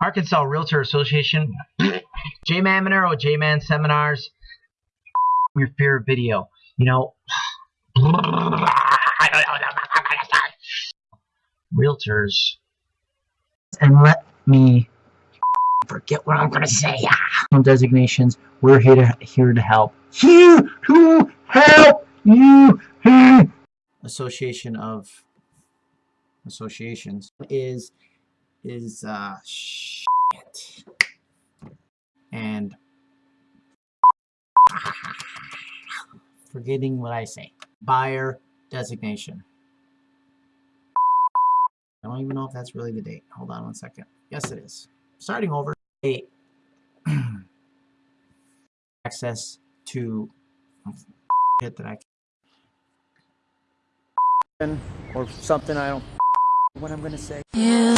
Arkansas Realtor Association, J-Man Monero, J-Man Seminars, your favorite video. You know, realtors. And let me forget what I'm gonna say. Designations. We're here to here to help. Here to help you. Association of associations is is uh shit. and forgetting what I say. Buyer designation. I don't even know if that's really the date. Hold on one second. Yes, it is. Starting over. Eight. access to shit that I can. or something I don't what I'm gonna say. Yeah.